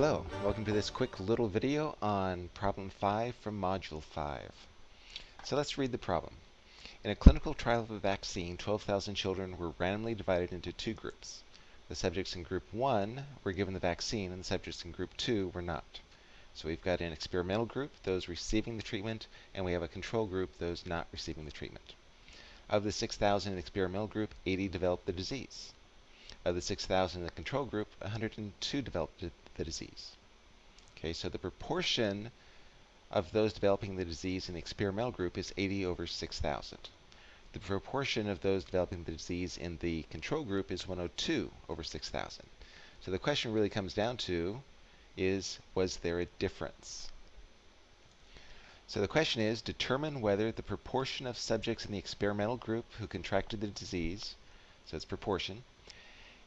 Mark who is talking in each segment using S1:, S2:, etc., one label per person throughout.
S1: Hello, welcome to this quick little video on problem 5 from module 5. So let's read the problem. In a clinical trial of a vaccine, 12,000 children were randomly divided into two groups. The subjects in group 1 were given the vaccine and the subjects in group 2 were not. So we've got an experimental group, those receiving the treatment, and we have a control group, those not receiving the treatment. Of the 6,000 in the experimental group, 80 developed the disease. Of the 6,000 in the control group, 102 developed the disease. Okay, so the proportion of those developing the disease in the experimental group is 80 over 6,000. The proportion of those developing the disease in the control group is 102 over 6,000. So the question really comes down to is, was there a difference? So the question is, determine whether the proportion of subjects in the experimental group who contracted the disease, so it's proportion,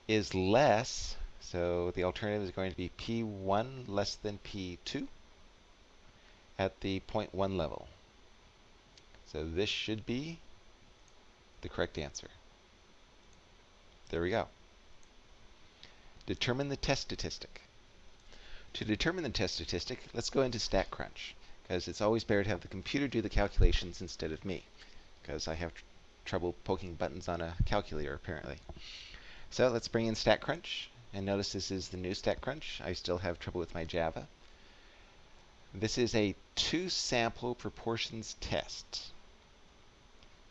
S1: is less so the alternative is going to be P1 less than P2 at the 0.1 level. So this should be the correct answer. There we go. Determine the test statistic. To determine the test statistic, let's go into StatCrunch, because it's always better to have the computer do the calculations instead of me, because I have tr trouble poking buttons on a calculator, apparently. So let's bring in StatCrunch. And notice this is the new StatCrunch. I still have trouble with my Java. This is a two-sample proportions test.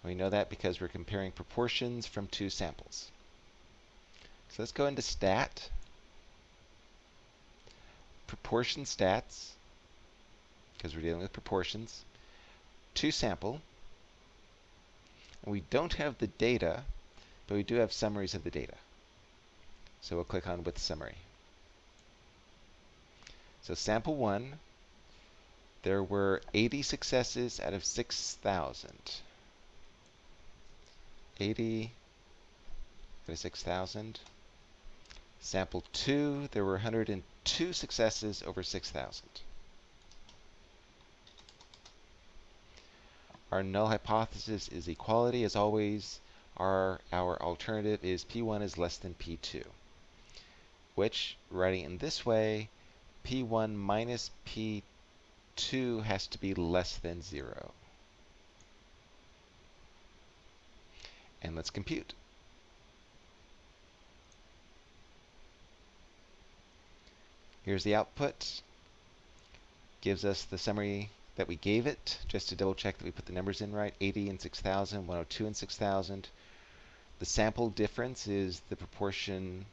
S1: We know that because we're comparing proportions from two samples. So let's go into stat, proportion stats, because we're dealing with proportions, two sample. We don't have the data, but we do have summaries of the data. So we'll click on with summary. So sample one, there were 80 successes out of 6,000. 80 out of 6,000. Sample two, there were 102 successes over 6,000. Our null hypothesis is equality. As always, our, our alternative is P1 is less than P2 which, writing in this way, P1 minus P2 has to be less than 0. And let's compute. Here's the output. Gives us the summary that we gave it, just to double check that we put the numbers in right. 80 and 6,000, 102 and 6,000. The sample difference is the proportion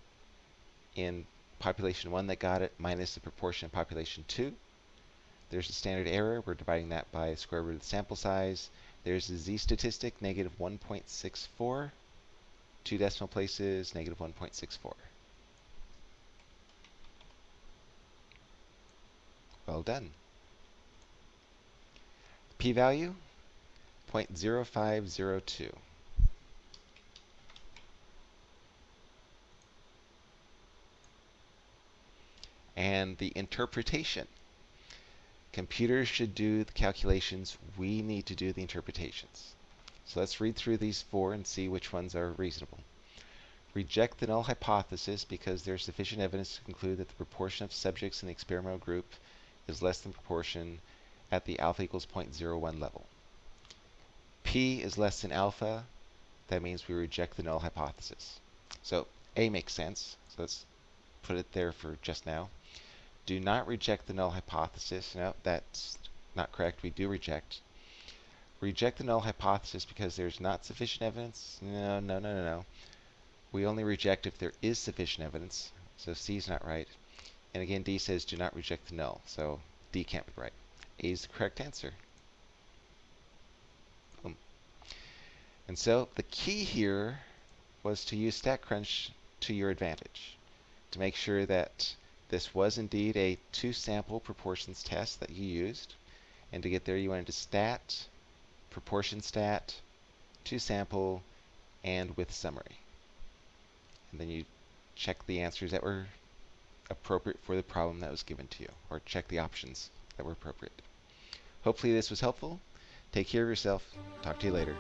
S1: in population 1 that got it minus the proportion in population 2. There's a standard error. We're dividing that by the square root of the sample size. There's the z-statistic, negative 1.64. Two decimal places, negative 1.64. Well done. P-value, 0.0502. and the interpretation. Computers should do the calculations. We need to do the interpretations. So let's read through these four and see which ones are reasonable. Reject the null hypothesis because there's sufficient evidence to conclude that the proportion of subjects in the experimental group is less than proportion at the alpha equals 0.01 level. P is less than alpha. That means we reject the null hypothesis. So A makes sense. So let's put it there for just now do not reject the null hypothesis. No, that's not correct. We do reject. Reject the null hypothesis because there's not sufficient evidence? No, no, no, no, no. We only reject if there is sufficient evidence. So C is not right. And again, D says do not reject the null. So D can't be right. A is the correct answer. Boom. And so the key here was to use StatCrunch to your advantage. To make sure that this was indeed a two-sample proportions test that you used. And to get there, you went into stat, proportion stat, two-sample, and with summary. And then you check the answers that were appropriate for the problem that was given to you, or check the options that were appropriate. Hopefully this was helpful. Take care of yourself. Talk to you later.